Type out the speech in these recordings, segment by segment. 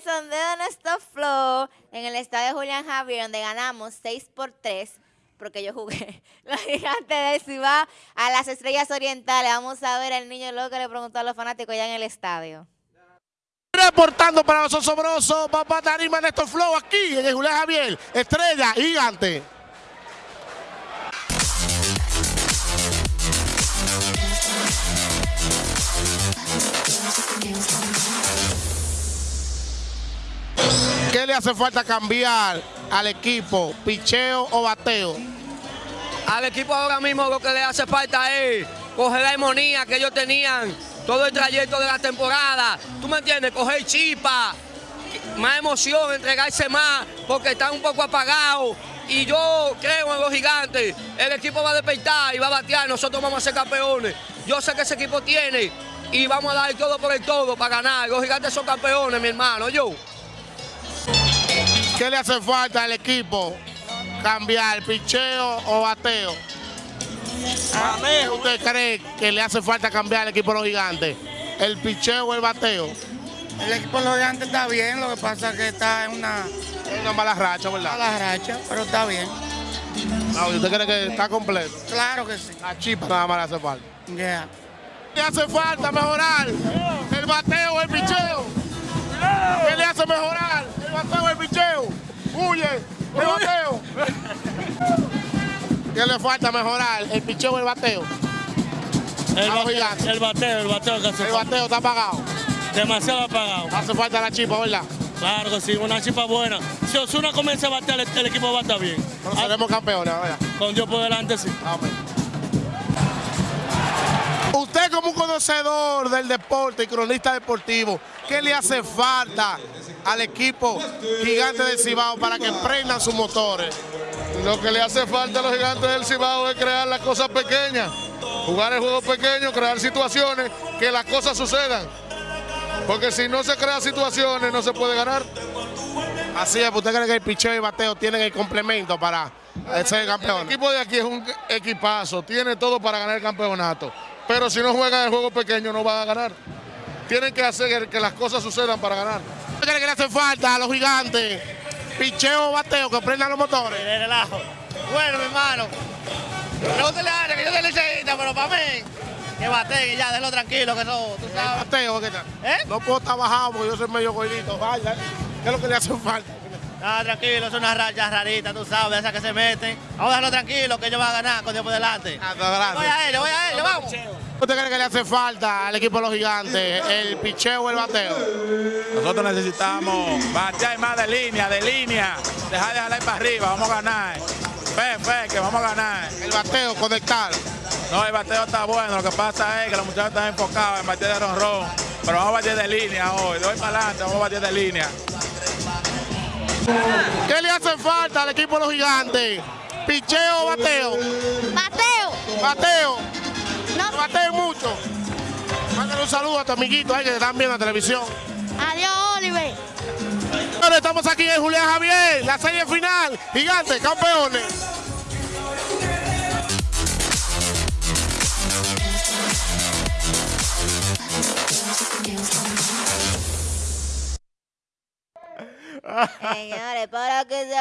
sondeo de nuestro flow en el estadio Julián Javier, donde ganamos 6 por 3, porque yo jugué la gigante de Cibao a las estrellas orientales. Vamos a ver al niño loco que le preguntó a los fanáticos ya en el estadio. Reportando para los osobrosos, papá Tarima estos flow aquí en el Julián Javier, estrella gigante. ¿Qué le hace falta cambiar al equipo? ¿Picheo o bateo? Al equipo ahora mismo lo que le hace falta es coger la armonía que ellos tenían todo el trayecto de la temporada. ¿Tú me entiendes? Coger chispa, más emoción, entregarse más, porque están un poco apagados. Y yo creo en los gigantes. El equipo va a despertar y va a batear. Nosotros vamos a ser campeones. Yo sé que ese equipo tiene y vamos a dar todo por el todo para ganar. Los gigantes son campeones, mi hermano. Yo. ¿Qué le hace falta al equipo? ¿Cambiar picheo o bateo? ¿Qué ¿Usted cree que le hace falta cambiar al equipo de los gigantes? ¿El picheo o el bateo? El equipo de los gigantes está bien, lo que pasa es que está en una una mala racha, ¿verdad? mala racha, pero está bien. Ah, ¿y ¿Usted cree que está completo? Claro que sí. La chispa nada más le hace falta. Yeah. ¿Qué le hace falta mejorar? ¿El bateo o el picheo? ¿Qué le hace mejorar? ¿El bateo o el picheo? ¡Huye! ¡El bateo! ¿Qué le falta mejorar? ¿El picheo o el bateo? El, bate- bateo, el bateo que hace El bateo está apagado. Demasiado apagado. Hace falta la chispa, ¿verdad? Claro que sí, una chispa buena. Si Osuna comienza a batear, el, el equipo va a estar bien. Pero seremos campeones, ¿verdad? con Dios por delante, sí. Amén. Usted como un conocedor del deporte y cronista deportivo, ¿qué le hace falta al equipo gigante del Cibao para que prendan sus motores? Lo que le hace falta a los gigantes del Cibao es crear las cosas pequeñas, jugar el juego pequeño, crear situaciones, que las cosas sucedan. Porque si no se crean situaciones, no se puede ganar. Así es, ¿usted cree que el picheo y el bateo tienen el complemento para ser El campeón? equipo de aquí es un equipazo, tiene todo para ganar el campeonato. Pero si no juegan el juego pequeño, no van a ganar. Tienen que hacer que las cosas sucedan para ganar. ¿Usted cree que le hace falta a los gigantes? ¿Picheo o bateo que prendan los motores? de relajo. Bueno, mi hermano, pregúntale a Ángel que yo soy liceísta, pero para mí, que bate, que ya, déjalo tranquilo, que eso, tú ¿El sabes. bateo qué tal? ¿Eh? No puedo estar bajado porque yo soy medio gordito. Vaya, ¿qué es lo que le hace falta? Ah, tranquilo, es una raya rarita, tú sabes, esas que se meten. Vamos a dejarlo tranquilo, que ellos van a ganar con Dios por delante. Ah. Voy a ellos, voy a ellos, vamos. ¿Usted cree que le hace falta al equipo de los gigantes el picheo o el bateo? Nosotros necesitamos batear más de línea, de línea. Dejar de jalar para arriba, vamos a ganar. Fe, fe, que vamos a ganar. El bateo, conectar. No, el bateo está bueno. Lo que pasa es que los muchachos están enfocados en bater de ronrón. Pero vamos a batir de línea hoy. De hoy para adelante vamos a batir de línea. ¿Qué le hace falta al equipo de los gigantes? ¿Picheo o bateo? ¡Mateo! Bateo. No mucho. Mándale un saludo a tu amiguito ahí que te están viendo en la televisión. ¡Adiós, Oliver! Bueno, estamos aquí en Julián Javier, la serie final. Gigantes, campeones. Señores, para que se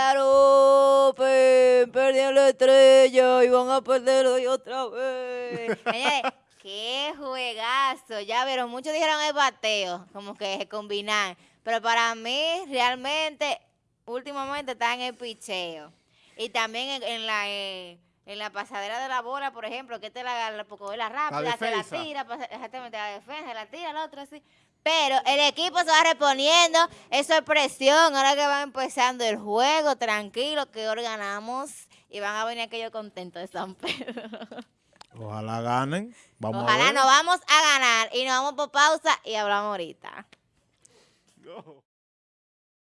arropen, perdieron la estrella y van a perder hoy otra vez. Qué juegazo. Ya vieron, muchos dijeron el bateo, como que se combinan. Pero para mí, realmente, últimamente está en el picheo. Y también en, en la... eh, en la pasadera de la bola, por ejemplo, que te la, la la rápida, la defensa. tira, pasa- exactamente, la defensa, la tira, la otra así. Pero el equipo se va reponiendo, eso es presión, ahora que va empezando el juego, tranquilo, que hoy ganamos y van a venir aquellos contentos de San Pedro. Ojalá ganen. Vamos a Ojalá ver. nos vamos a ganar y nos vamos por pausa y hablamos ahorita.